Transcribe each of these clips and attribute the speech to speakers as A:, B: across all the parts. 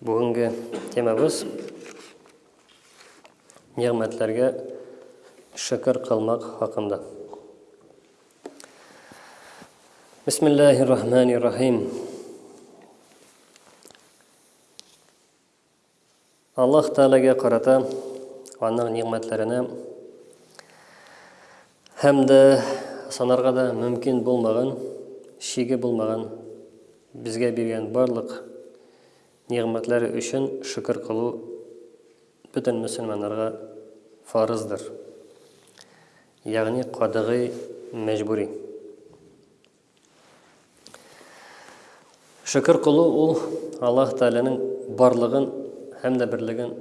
A: Бүгенге темабыз нигъмәтләргә шөкер кылмак хакында. Бисмиллаһир рахманир рахим. Аллаһ Тәгаләгә карата, Аның нигъмәтләренә һәм дә санарга да мөмкин булмаган, чиге булмаган безгә биргән барлык нигъмәтләре өчен шөкер кылу бөтен мөселманнарга фарыздыр, ягъни кадагый, мәҗбүри. Шөкер кылу ул Аллаһ Тәгаләнең барлыгын һәм дә берлеген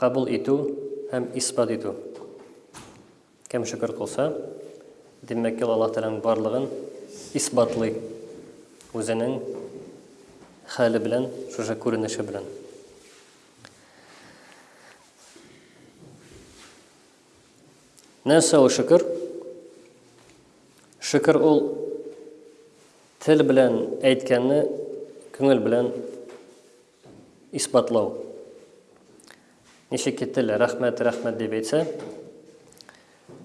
A: кабул итү һәм исбат итү. Кем шөкер кылса, димәк, ул Аллаһ Тәгаләнең барлыгын исбатлый үзенең хәле белән, шушы күренеше белән. Нәрсә ул шөкер? Шөкер ул тел белән әйткәнне күңел белән исбатлау. Ничек ки тел рәхмәт, рәхмәт дип әйтсә,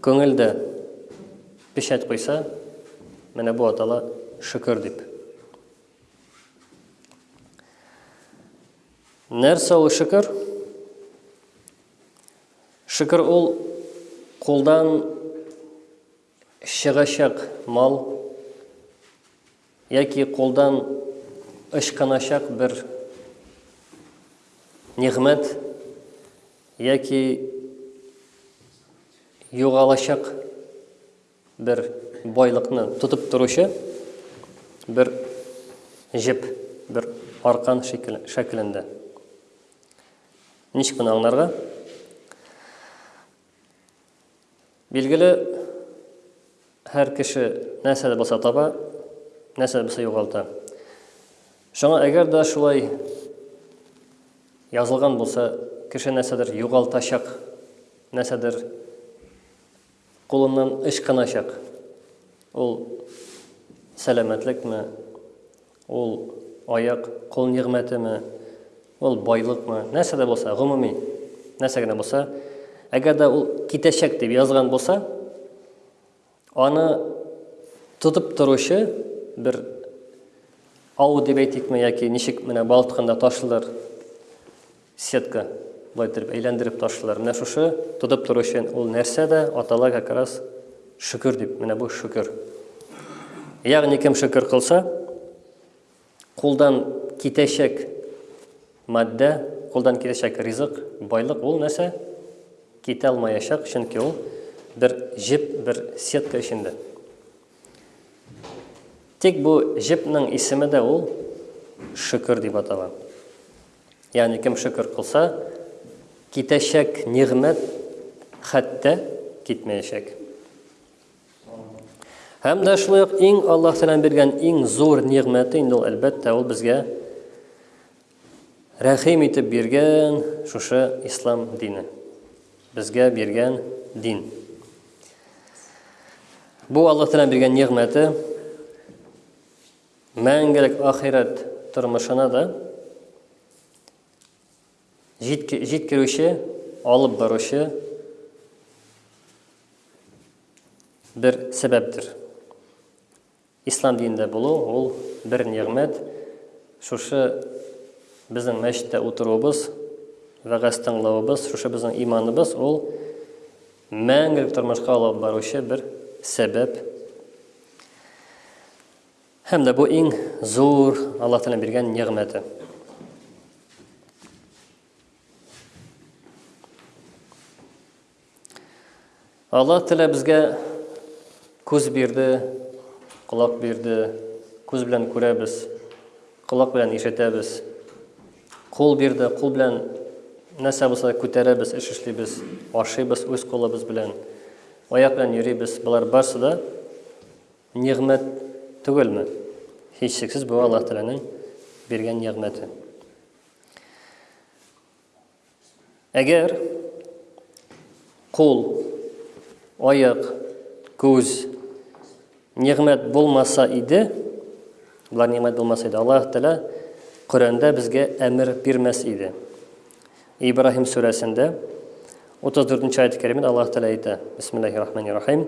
A: күңелдә печать куйса, менә бу атала шөкер дип. Нәрсә ул шөкер? Шөкер ул кулдан чыгачак мал яки кулдан ычкыначак бер нигъмәт яки югалачак Бер байлыкны тотып торучы бер җеп, бер аркан шәкелендә. Ничек моны аңларга? Билгеле, һәр кеше нәрсә дә булса таба, нәрсә дә булса югалта. Шуңа әгәр дә шулай язылган булса, кеше нәрсәдер югалтачак, нәрсәдер Кулыннан ычкыначак. Ул сәламәтлекме? Ул аяк, кул нигъмәтеме? Ул байлыкмы? Нәрсә дә булса, гомуми, нәрсә генә булса, әгәр дә ул китәчәк дип язган булса, аны тотып торучы бер ау дип әйтикме яки ничек менә балык тотканда ташылыр Сетка болай иттереп әйләндереп ташлыйлар. Менә шушы тотып тору өчен ул нәрсә дә атала как раз шөкер дип. Менә бу шөкер. Ягъни кем шөкер кылса, кулдан китәчәк матдә, кулдан китәчәк ризык, байлык ул нәрсә? Китә алмаячак, чөнки ул бер җеп, бер сетка эчендә. Тик бу җепнең исеме дә ул шөкер дип атала. Ягъни кем шөкер кылса, китәчәк нигъмәт хәтта китмәячәк. Һәм дә шулай ук иң Аллаһ Тәгаләнең биргән иң зур нигъмәте инде ул әлбәттә ул безгә Рәхим итеп биргән шушы ислам дине. Безгә биргән дин. Бу Аллаһ Тәгалә биргән нигъмәте мәңгелек ахирәт тормышына да җиткерүче, алып баручы бер сәбәптер. Ислам динендә булу, ул бер нигъмәт. Шушы безнең мәчеттә утыруыбыз, вәгазь тыңлавыбыз, шушы безнең иманыбыз, ул мәңгелек тормышка алып баручы бер сәбәп. Һәм дә бу иң зур Аллаһ Тәгалә биргән нигъмәте. Аллаһ Тәгалә безгә күз бирде, колак бирде, күз белән күрәбез, колак белән ишетәбез. Кул бирде, кул белән нәрсә булса да күтәрәбез, эш эшлибез, ашыйбыз үз кулыбыз белән. Аяк белән йөрибез. Болар барсы да нигъмәт түгелме? Һичшиксез бу Аллаһ Тәгаләнең биргән нигъмәте. Әгәр кул, аяк, күз нигъмәт булмаса иде, булар нигъмәт булмаса иде, Аллаһ Тәгалә Коръәндә безгә әмер бирмәс иде. Ибраһим сүрәсендә 34 нче аят-кәримә Аллаһ Тәгалә әйтә: Бисмиллаһир-рахманир-рахим.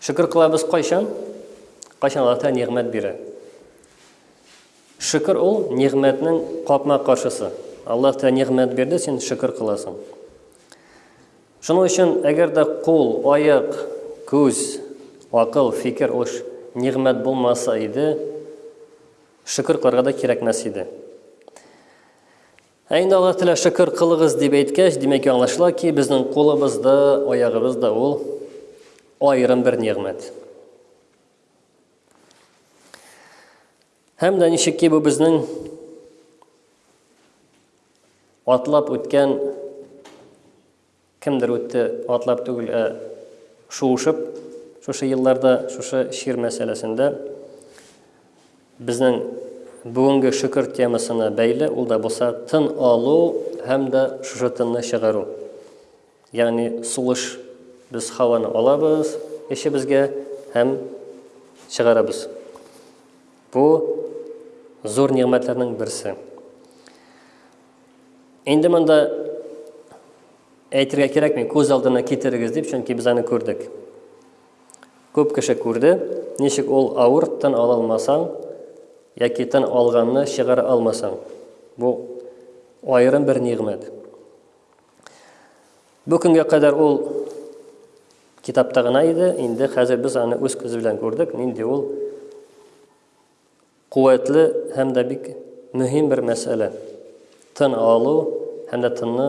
A: Шөкер кылабыз кайчан? Кайчан Аллаһ Тәгалә нигъмәт бирә? Шөкер ул нигъмәтнең капма каршысы. Аллаһ Тәгалә нигъмәт бирде, син шөкер кыласың. Шуның өчен, әгәр дә кул, аяк, күз, акыл, фикер уш нигъмәт булмаса иде, шөкер кылырга да кирәкмәс иде. Ә инде Аллаһ Тәгалә шөкер кылыгыз дип әйткәч, димәк аңлашыла ки, безнең кулыбыз да, аягыбыз да ул аерым бер нигъмәт. Һәм дә ничек ки бу безнең атлап үткән Кемдер үтте, атлап түгел, ә шуышып, шушы елларда, шушы чир мәсьәләсендә. Безнең бүгенге шөкер темасына бәйле, ул да булса тын алу һәм дә шушы тынны чыгару. Ягъни сулыш без һаваны алабыз эчебезгә һәм чыгарабыз. Бу зур нигъмәтләрнең берсе. Инде монда әйтергә кирәкми, күз алдына китерегез дип, чөнки без аны күрдек. Күп кеше күрде, ничек ул авыр тын ала алмасаң, яки тын алганны чыгара алмасаң. Бу аерым бер нигъмәт. Бу көнгә кадәр ул китапта гына иде, инде хәзер без аны үз күз белән күрдек, нинди ул Куәтле һәм дә бик мөһим бер мәсьәлә, тын алу һәм дә тынны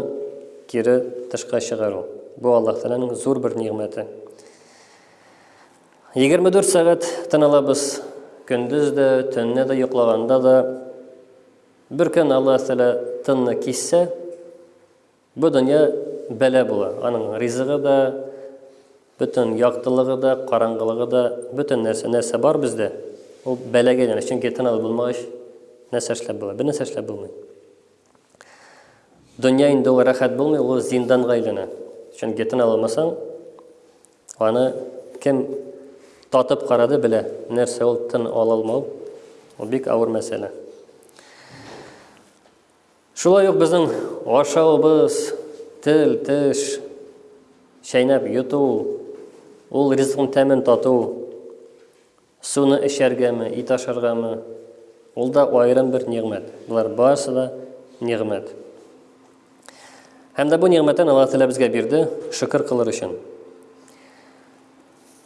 A: кире тышка чыгару. Бу Аллаһ Тәгаләнең зур бер нигъмәте. 24 сәгать тын алабыз, көндез дә, төнне дә, йоклаганда да. Бер көн Аллаһ Тәгалә тынны киссә, Бу дөнья бәла була, аның ризыгы да, бөтен яктылыгы да, караңгылыгы да, бөтен нәрсә, нәрсә бар бездә, ул бәлагә әйләнә. Чөнки тынабыз булмагач, нәрсә эшләп була? Бер нәрсә эшләп булмый. Дөнья инде ул рәхәт булмый, ул зинданга әйләнә. Чөнки тына алмасаң, аны кем татып карады белә, нәрсә ул тын ала алмау, ул бик авыр мәсьәлә. Шулай ук безнең ашавыбыз, тел, теш, чәйнәп йоту, ул ризыкның тәмен тату, суны эчәргәме, ит ашаргамы, ул да аерым бер нигъмәт. Болар барысы да нигъмәт. Һәм дә бу нигъмәттән Аллаһ Тәгалә безгә бирде, шөкер кылыр өчен.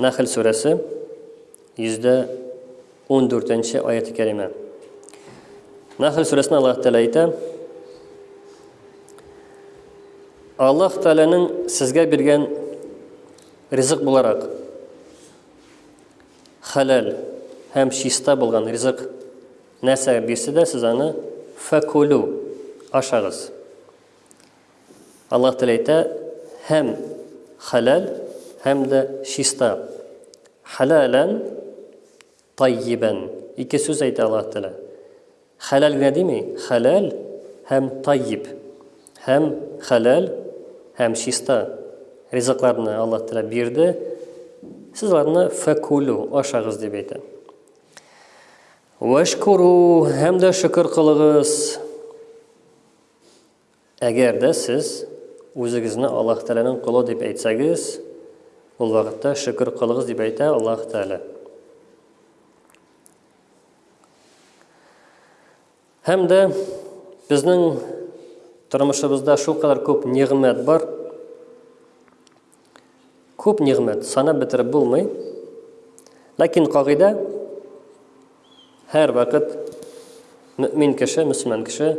A: Нәхл сүрәсе 114-нче аяты кәримә. Нәхл сүрәсендә Аллаһ Тәгалә әйтә: Аллаһ Тәгаләнең сезгә биргән ризык буларак халал һәм чиста булган ризык нәрсә бирсә дә, сез аны факулу ашагыз. Аллаһ Тәгалә әйтә, Һәм хәләл, һәм дә чиста. Хәләлән, таййибән. Ике сүз әйтә Аллаһ Тәгалә. Хәләл генә дими, хәләл һәм таййиб. Һәм хәләл, һәм чиста. Ризыкларны Аллаһ Тәгалә бирде. Сез аларны фәкулю, ашагыз дип әйтә. Вәшкуру, һәм дә шөкер кылыгыз. Әгәр дә сез үзегезне Аллаһ Тәгаләнең колы дип әйтсәгез, ул вакытта шөкер кылыгыз дип әйтә Аллаһ Тәгалә. Һәм дә безнең тормышыбызда шулкадәр күп нигъмәт бар, Күп нигъмәт, санап бетереп булмый. Ләкин кагыйдә һәр вакыт мөмин кеше, мөселман кеше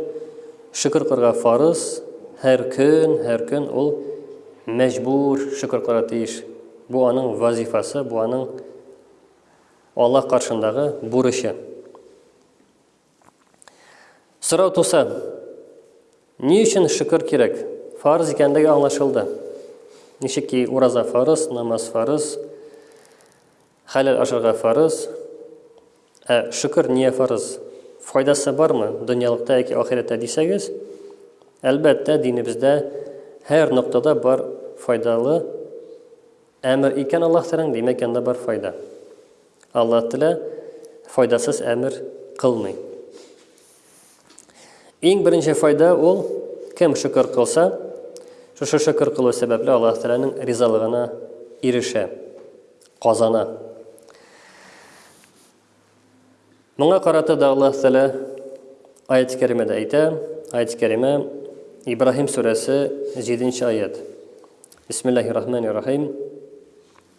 A: шөкер кылырга фарыз, һәр көн, һәр көн ул мәҗбүр шөкер кылырга тиеш. Бу аның вазифасы, бу аның Аллаһ каршындагы бурычы. Сорау туса, ни өчен шөкер кирәк? Фарыз икәнлеге аңлашылды. Ничек ки ураза фарыз, намаз фарыз, хәләл ашарга фарыз, ә шөкер ния фарыз? Файдасы бармы дөньялыкта яки ахирәттә дисәгез? Әлбәттә, динебездә һәр ноктада бар файдалы әмер икән Аллаһ Тәгаләнең, димәк, янда бар файда. Алла Тәлә файдасыз әмер кылмый. Иң беренче файда ул, кем шөкер кылса, шушы шөкер кылу сәбәпле Аллаһ Тәгаләнең ризалыгына ирешә, казана. Моңа карата да Аллаһ Тәгалә аят кәримәдә әйтә, аят кәримә Ибраһим сүрәсе 7 нче аят. Бисмиллаһир-рахманир-рахим.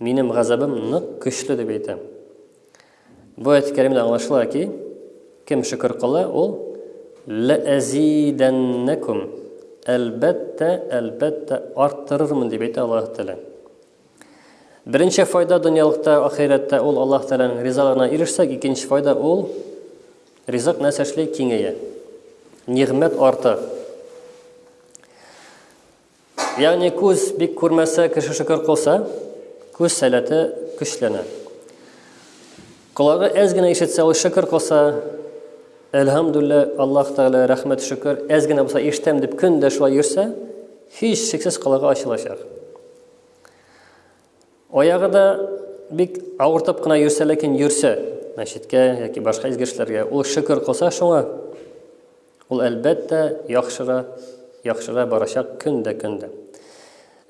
A: Минем газабым нык көчле дип әйтә. Бу әйт кәримдә аңлашыла ки, кем шөкер кыла, ул ләәзидәннәкүм, әлбәттә, әлбәттә арттырырмын дип әйтә Аллаһ Тәлә. Беренче файда дөньялыкта, ахирәттә ул Аллаһ Тәләнең ризалыгына ирешсәк, икенче файда ул ризык нәрсә эшли киңәя. Нигъмәт арта. Ягъни күз бик күрмәсә, кеше шөкер кылса, күз сәләте көчләнә. Колагы әз генә ишетсә, ул шөкер кылса, әлхәмдүллә, Аллаһ Тәгалә рәхмәт шөкер, әз генә булса ишетәм дип көн дә шулай йөрсә, һич шиксез колагы ачылачак. Аягы да бик авыртып кына йөрсә, ләкин йөрсә, мәчеткә яки башка изге эшләргә, ул шөкер кылса шуңа, Ул әлбәттә яхшыра, яхшыра барачак көн дә көн дә.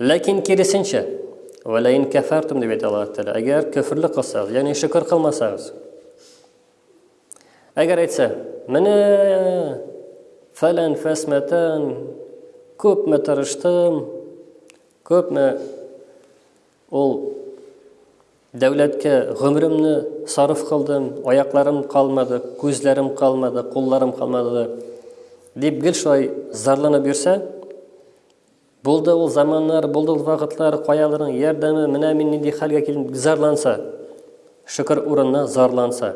A: Ләкин киресенчә, вәләин кәфәртум дип әйтә Аллаһ Тәгалә, әгәр көфрле кылсагыз, ягъни шөкер кылмасагыз. Әгәр әйтсә, менә фәлән фәсмәтән күпме тырыштым, күпме ул Дәүләткә гомеремне сарыф кылдым, аякларым калмады, күзләрем калмады, кулларым калмады, дип гел шулай зарланып йөрсә, булды ул заманнар, булды ул вакытлар, каяларның ярдәме, менә мин нинди хәлгә килдем, дип зарланса, шөкер урынына зарланса.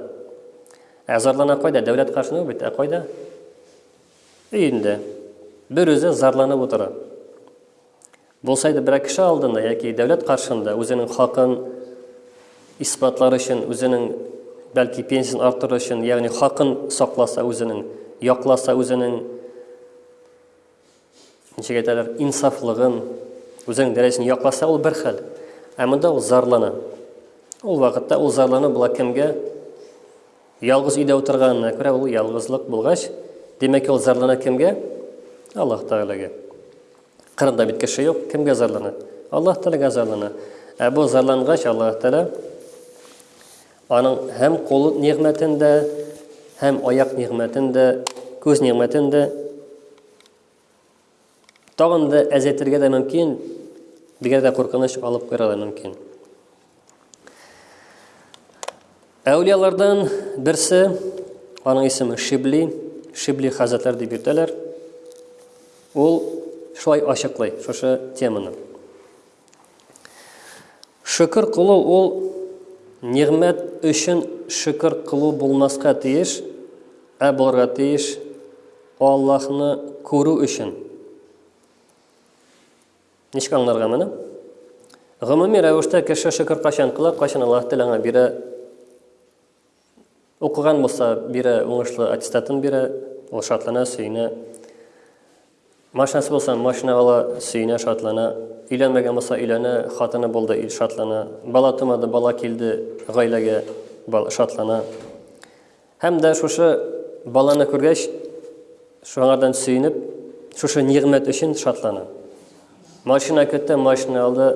A: Ә зарлана кайда? Дәүләт каршында бит, ә кайда? Өендә. Бер үзе зарланып утыра. Булсайды берәр кеше алдында яки дәүләт каршында үзенең хакын исбатлар өчен, үзенең бәлки пенсиясен арттыру өчен, ягъни хакын сакласа үзенең, якласа үзенең ничек әйтәләр, инсафлыгын, үзенең дәрәҗәсен якласа ул бер хәл. Ә монда ул зарлана. Ул вакытта ул зарлана була кемгә? Ялгыз өйдә утырганына күрә ул ялгызлык булгач, димәк, ул зарлана кемгә? Аллаһ Тәгаләгә. Кырымда бит кеше юк, кемгә зарлана? Аллаһ Тәгаләгә зарлана. Ә бу зарлангач, Аллаһ Тәгалә аның һәм кул нигъмәтен дә, һәм аяк нигъмәтен дә, күз нигъмәтен дә Тагын да әзәйтергә дә мөмкин, дигәр дә куркыныч алып куйра да мөмкин. Әүлиялардан берсе, аның исеме Шибли, Шибли хәзрәтләр дип йөртәләр. Ул шулай ачыклый шушы теманы. Шөкер кылу ул нигъмәт өчен шөкер кылу булмаска тиеш, ә булырга тиеш Аллаһны күрү өчен. Ничек аңларга моны? Гомуми рәвештә кеше шөкер кайчан кыла, кайчан Аллаһ теләнгән бирә Укыган булса, бирә, уңышлы аттестатын бирә, ул шатлана, сөенә. Машинасы булса, машина ала, сөенә, шатлана. Өйләнмәгән булса, өйләнә, хатыны булды, ил шатлана. Бала тумады, бала килде гаиләгә, шатлана. Һәм дә шушы баланы күргәч, шуңардан сөенеп, шушы нигъмәт өчен шатлана. Машина көтте, машина алды,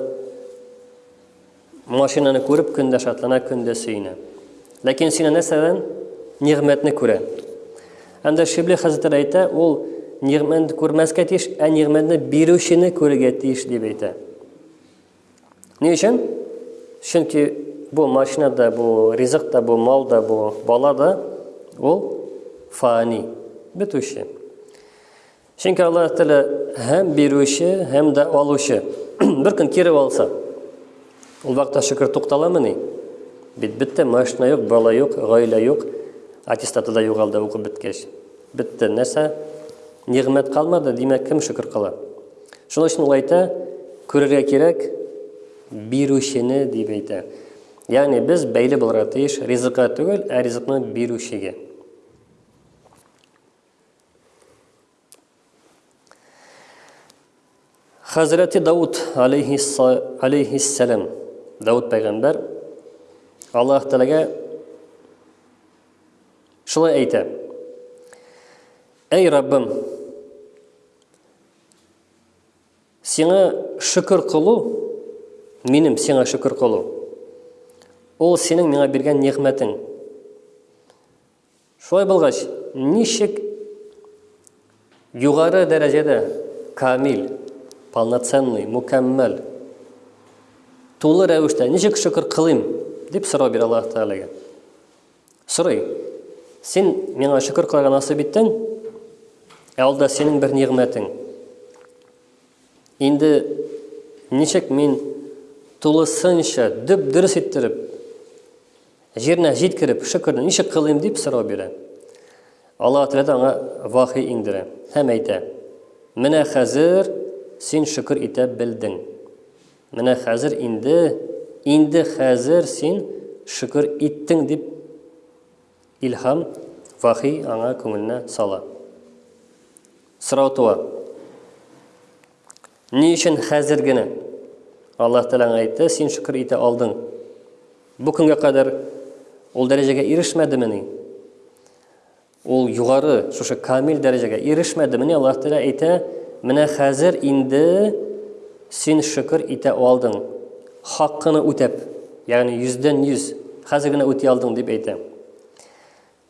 A: Машинаны күреп, көн дә шатлана, көн дә сөенә. Ләкин сина нәрсәдән? Нигъмәтне күрә. Анда Шибли хәзрәтләр әйтә, ул нигъмәтне күрмәскә тиеш, ә нигъмәтне бирүчене күрергә тиеш дип әйтә. Ни өчен? Чөнки бу машина да, бу ризык та, бу мал да, бу бала да ул фани, бетүче. Чөнки Аллаһ Тәгалә һәм бирүче, һәм дә алучы. Бер көн кире алса, ул вакытта шөкер тукталамыни? Бит бетте, машина юк, бала юк, гаилә юк, аттестаты да югалды укып беткәч. Бетте, нәрсә? Нигъмәт калмады, димәк, кем шөкер кыла? Шуның өчен ул әйтә, күрергә кирәк бирүчене дип әйтә. Ягъни без бәйле булырга тиеш ризыкка түгел, ә ризыкны бирүчегә. Хәзрәти Дауд алейхиссалам, Дауд пәйгамбәр Аллаһ Тәгаләгә шулай әйтә. Әй Раббым, сиңа шөкер кылу, минем сиңа шөкер кылу. Ул синең миңа биргән нигъмәтең. Шулай булгач, ничек югары дәрәҗәдә камил, полноценный, мукәммәл, тулы рәвештә ничек шөкер кылыйм, дип сорау бирә Аллаһ Тәгаләгә. Сорый, син миңа шөкер кылырга насыйп иттең, ә ул да синең бер нигъмәтең. Инде ничек мин тулысынча, дөп-дөрес иттереп, Җиренә җиткереп, шөкерне ничек кылыйм, дип сорау бирә. Аллаһы Тәгалә дә аңа вахи иңдерә һәм әйтә, Менә хәзер син шөкер итә белдең. Менә хәзер инде, инде хәзер син шөкер иттең, дип илһам, вахи аңа күңеленә сала. Сорау туа. Ни өчен хәзер генә? Аллаһ Тәгалә аңа әйтте, син шөкер итә алдың. Бу көнгә кадәр ул дәрәҗәгә ирешмәдемени? Ул югары, шушы камил дәрәҗәгә ирешмәдемени? Аллаһ Тәгалә әйтә, менә хәзер инде син шөкер итә алдың. Хаккыны үтәп, ягъни 100 дән 100, хәзер генә үти алдың дип әйтә.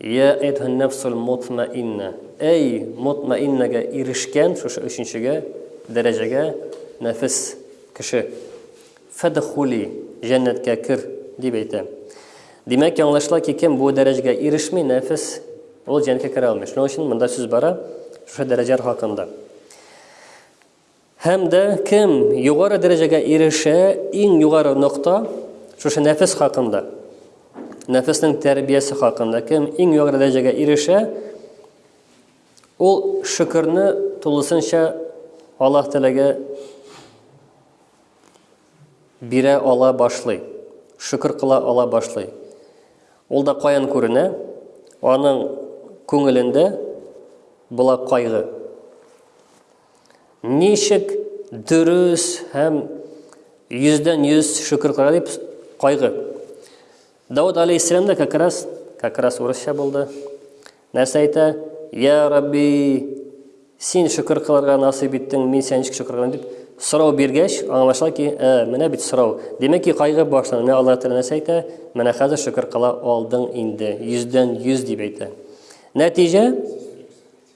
A: Йә әйтһаннәфсул мотмәиннә, әй, мотмәиннәгә ирешкән, шушы өченчегә, дәрәҗәгә, нәфес, кеше, фәдхули, җәннәткә кер, дип әйтә. Димәк, яңлышыла ки, кем бу дәрәҗәгә ирешми, нәфес, ул җәннәткә керә алмый. Шуның өчен монда сүз бара шушы дәрәҗәләр хакында. Һәм дә кем югары дәрәҗәгә ирешә, иң югары нокта шушы нәфес хакында. Нәфеснең тәрбиясе хакында кем иң югары дәрәҗәгә ирешә, ул шөкерне тулысынча Аллаһ теләгә бирә ала башлый. Шөкер кыла ала башлый. Ул да каян күренә? Аның күңелендә була кайгы. Ничек дөрес һәм йөздән йөз шөкер кыла дип кайгы. Дауд алейхиссалам да как раз, как раз урысча булды. Нәрсә әйтә? Я Рабби, син шөкер кылырга насыйп иттең, мин сән ничек шөкер кылам дип сорау биргәч, аңлашыла ки, ә, менә бит сорау. Димәк ки, кайгы башлана. Менә Аллаһ Тәгалә нәрсә әйтә? Менә хәзер шөкер кыла алдың инде. Йөздән йөз дип әйтә. Нәтиҗә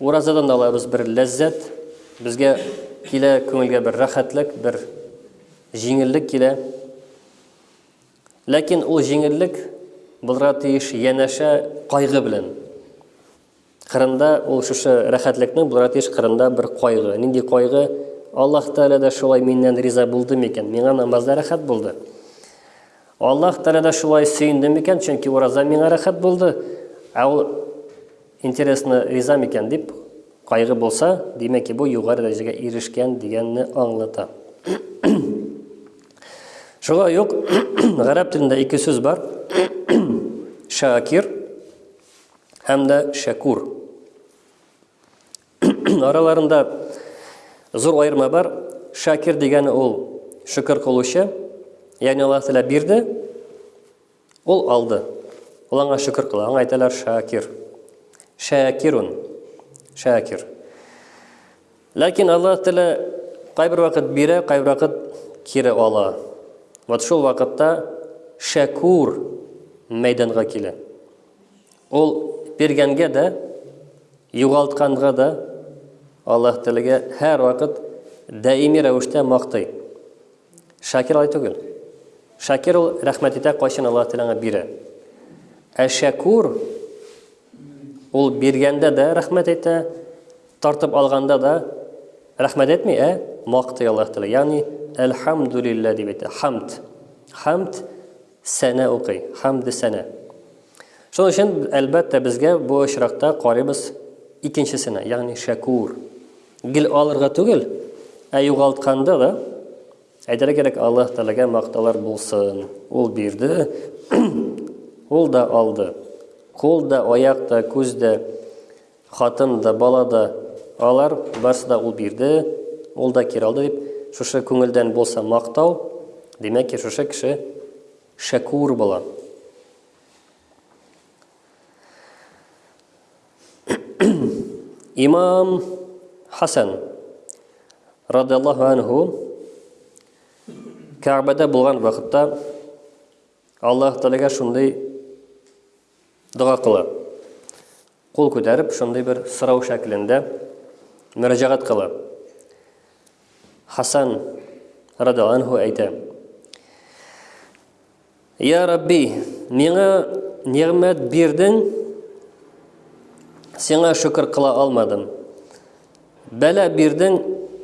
A: Уразадан да алабыз бер ләззәт, безгә килә күңелгә бер рәхәтлек, бер җиңеллек килә. Ләкин ул җиңеллек булырга тиеш янәшә кайгы белән. Кырында ул шушы рәхәтлекнең булырга тиеш кырында бер кайгы. Нинди кайгы? Аллаһ Тәгалә дә шулай миннән риза булды микән? Миңа намазда рәхәт булды. Аллаһ Тәгалә дә шулай сөенде микән? Чөнки ураза миңа рәхәт булды. Ә ул Интересно, риза микән дип кайгы булса, димәк ки бу югары дәрәҗәгә ирешкән дигәнне аңлата. Шулай ук гарәп телендә ике сүз бар. Шакир һәм дә шәкур. Араларында зур аерма бар. Шакир дигәне ул шөкер кылучы. Ягъни Аллаһ Тәгалә бирде, Ул алды. Ул аңа шөкер кыла. Аңа әйтәләр шакир. Шакирун. Шакир. Ләкин Аллаһ Тәгалә кайбер вакыт бирә, кайбер вакыт кире ала. Вот шул вакытта шәкур мәйданга килә. Ул биргәнгә дә, югалтканга да Аллаһ Тәгаләгә һәр вакыт даими рәвештә мактый. Шакир алай түгел. Шакир ул рәхмәт итә, кайчан Аллаһ теләңә бирә. Ә шәкүр ул биргәндә дә рәхмәт әйтә, тартып алганда да рәхмәт әйтми, ә мактый Аллаһ Тәгалә. Ягъни әлхамдулилла дип әйтә. Хамд. Хамд сәнә укый. Хамд сәнә. Шуның өчен әлбәттә безгә бу очракта карыйбыз икенчесенә, ягъни шәкүр. Гел алырга түгел, ә югалтканда да әйтергә кирәк, Аллаһ Тәгаләгә мактаулар булсын. Ул бирде, ул да алды. Кул да, аяк та, күз дә, хатын да, бала да, алар барсы да ул бирде, ул да кире алды дип, шушы күңелдән булса мактау, димәк ки, шушы кеше шәкур була. Имам Хасан радиаллаху анху Кәгъбәдә булган вакытта Аллаһ Тәгаләгә шундый дога кыла. Кул күтәреп, шундый бер сорау шәклендә мөрәҗәгать кыла. Хасан радиаллаху әйтә: Йа Рабби, миңа нигъмәт бирдең, сиңа шөкер кыла алмадым. Бәла бирдең,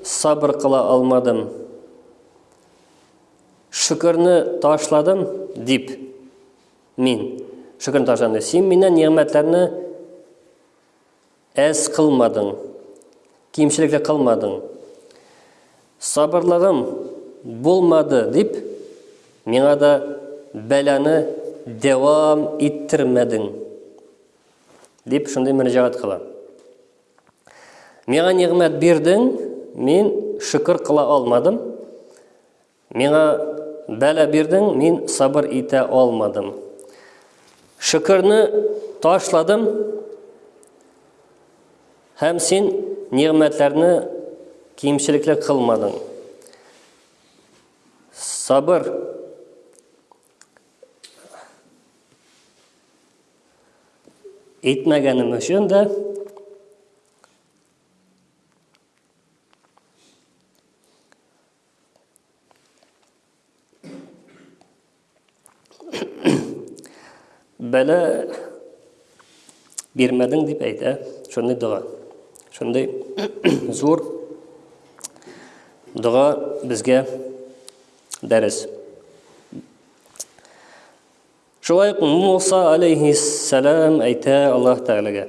A: сабыр кыла алмадым. Шөкерне ташладым, дип мин шөкерне ташладым. Син миннән нигъмәтләрне Әз кылмадың, кимчелек тә кылмадың. Сабырлыгым булмады дип, миңа да бәланы дәвам иттермәдең, дип шундый мөрәҗәгать кыла. Миңа нигъмәт бирдең, мин шөкер кыла алмадым. Миңа бәла бирдең, мин сабыр итә алмадым. Шөкерне ташладым, һәм син нигъмәтләрне кимчелекле кылмадың. Сабыр итмәгәнем өчен дә бәлә бирмәдең дип әйтә шундый дога шундый зур дога безгә дәрес шулай ук муса алейхиссәләм әйтә аллаһ тәғәләгә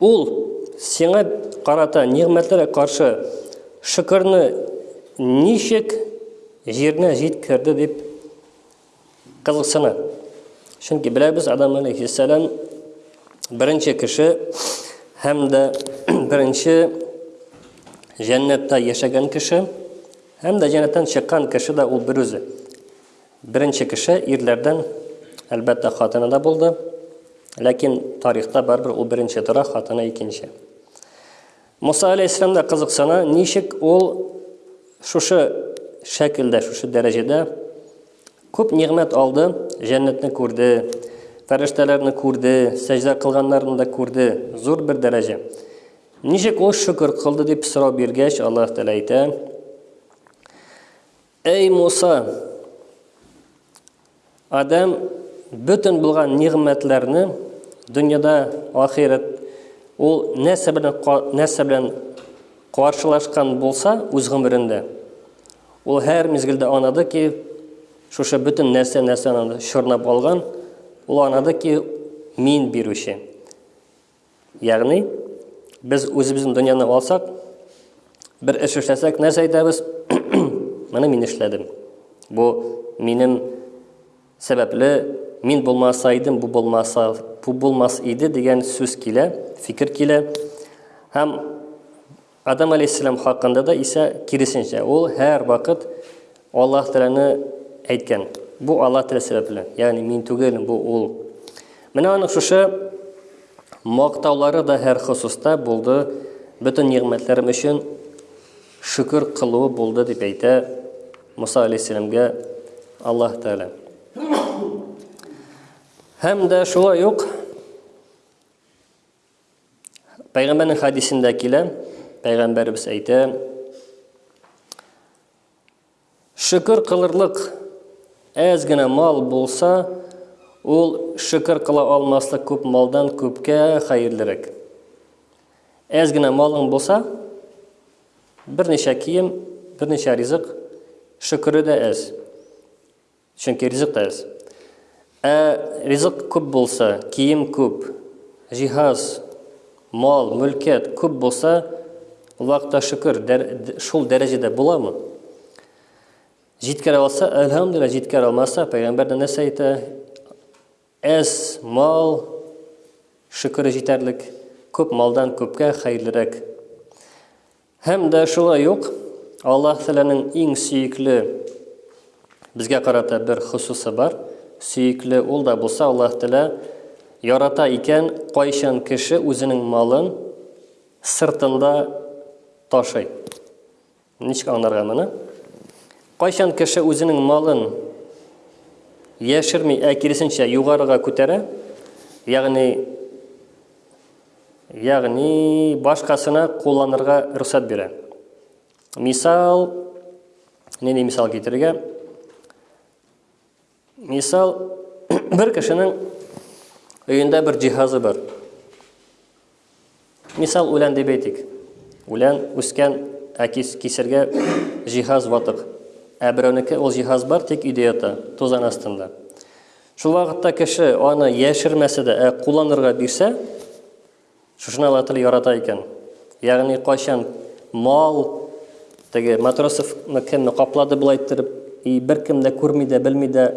A: Ул сиңа карата нигъмәтләргә каршы шөкерне ничек җиренә җиткерде дип кызыксына. Чөнки беләбез, Адам алейхиссәлам беренче кеше һәм дә беренче җәннәттә яшәгән кеше һәм дә җәннәттән чыккан кеше дә ул берүзе. Беренче кеше ирләрдән, әлбәттә, хатыны да булды. Ләкин тарихта барыбер ул беренче тора, хатыны икенче. Муса алейһиссәлам да кызыксына, ничек ул шушы шәкелдә, шушы дәрәҗәдә күп нигъмәт алды, җәннәтне күрде, фәрештәләрне күрде, сәҗдә кылганнарны да күрде, зур бер дәрәҗә. Ничек ул шөкер кылды дип сорау биргәч, Аллаһ Тәгалә әйтә: Әй Муса! Адәм бөтен булган нигъмәтләрне дөньяда ахирәт ул нәрсә белән нәрсә белән каршылашкан булса үз гомерендә, ул һәр мизгелдә анады ки, шушы бөтен нәрсә нәрсәне чорнап алган, ул анады ки, мин бирүче. Ягъни, без үзебезнең дөньяны алсак, бер эш эшләсәк, нәрсә әйтәбез? Моны мин эшләдем. Бу минем сәбәпле, мин булмаса идем, бу булмаса, бу булмас иде дигән сүз килә, фикер килә. Һәм Адам алейһиссәлам хакында да исә киресенчә, ул һәр вакыт Аллаһ Тәгаләне әйткән. Бу Аллаһ Тәгалә сәбәпле, ягъни мин түгел, бу ул. Менә аның шушы мактаулары да һәр хосуста булды, бөтен нигъмәтләрем өчен шөкер кылуы булды дип әйтә Муса алейһиссәламгә Аллаһ Тәгалә. Һәм дә шулай ук Пәйгамбәрнең хәдисендә килә, пәйгамбәрбез әйтә, Шөкер кылырлык әз генә мал булса, ул шөкер кыла алмаслык күп малдан күпкә хәерлерәк. Әз генә малың булса, берничә кием, берничә ризык, шөкере дә әз. Чөнки ризык әз. Ә ризык күп булса, кием күп, җиһаз, мал, мөлкәт күп булса, Аллаһка шөкер, шул дәрәҗәдә буламы? Җиткерә алса, әлхәмдүлилләһ, җиткерә алмаса, пәйгамбәр дә нәрсә әйтә? Әз мал шөкере җитәрлек, күп малдан күпкә хәерлерәк. Һәм дә шулай ук Аллаһ Тәгаләнең иң сөекле безгә карата бер хосусы бар. Сөекле ул да булса, Аллаһ Тәгалә ярата икән, кайчан кеше үзенең малын сыртында ташый. Ничек аңларга моны? Кайчан кеше үзенең малын яшерми, ә киресенчә югарыга күтәрә, ягъни Ягъни башкасына кулланырга рөхсәт бирә. Мисал, нинди мисал китерергә? Мисал, бер кешенең өендә бер җиһазы бар. Мисал үлән дип әйтик. Үлән үскән, ә кис, кисергә җиһаз ватык. Ә берәүнеке ул җиһаз бар, тик өйдә ята, тузан астында. Шул вакытта кеше аны яшермәсә дә, ә кулланырга бирсә, шушыны Аллаһ Тәгалә ярата икән. Ягъни кайчан мал теге матросов кемне каплады була иттереп, и беркем дә күрми дә, белми дә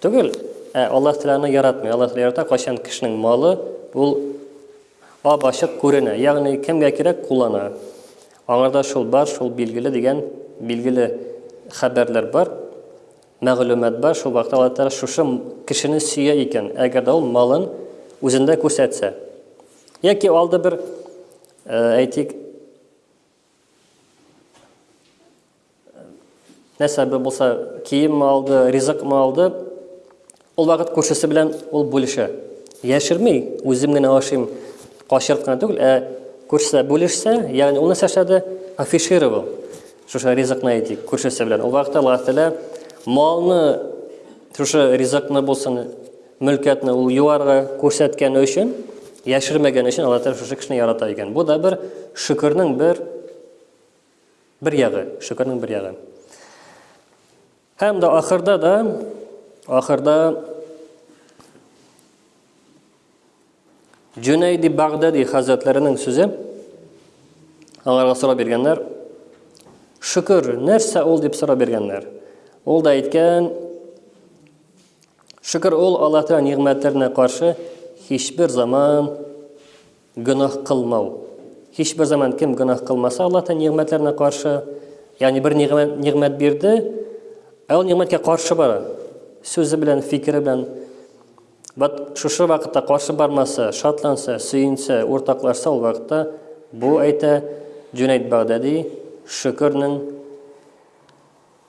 A: түгел, ә Аллаһ Тәгаләне яратмый. Аллаһ Тәгалә ярата кайчан кешенең малы ул ап ачык күренә. Ягъни кемгә кирәк куллана. Аңарда шул бар, шул билгеле дигән билгеле хәбәрләр бар. Мәгълүмат бар, шул вакыт Аллаһ Тәгалә шушы кешене сөя икән, әгәр дә ул малын үзендә күрсәтсә. Яки алды бер, әйтик, нәрсә булса, киемме алды, ризыкмы алды, Ул вакыт күршесе белән ул бүлешә. Яшерми, үзем генә ашыйм, качырып кына түгел, ә күршесе бүлешсә, ягъни ул нәрсә эшләде? Афишировал. Шушы ризыкны әйтик, күршесе белән. Ул вакытта Аллаһ Тәгалә малны, шушы ризыкны булсын, мөлкәтне ул юарга күрсәткәне өчен, яшермәгән өчен Аллаһ Тәгалә шушы кешене ярата икән. Бу да бер шөкернең бер бер ягы, шөкернең бер ягы. Һәм дә ахырда да, ахырда Җүнәйди Багдади хәзрәтләренең сүзе, аңарга сорап биргәннәр, шөкер, нәрсә ул дип сорап биргәннәр. Ул да әйткән, шөкер ул Аллаһ Тәгалә нигъмәтләренә каршы һичбер заман Гөнаһ кылмау. Һичбер заман кем гөнаһ кылмаса Аллаһ Тәгалә нигъмәтләренә каршы, ягъни бер нигъмәт, нигъмәт бирде, ә ул нигъмәткә каршы бара. Сүзе белән, фикере белән. Вот шушы вакытта каршы бармаса, шатланса, сөенсә, уртаклашса ул вакытта бу әйтә Җүнәйд Багдади шөкернең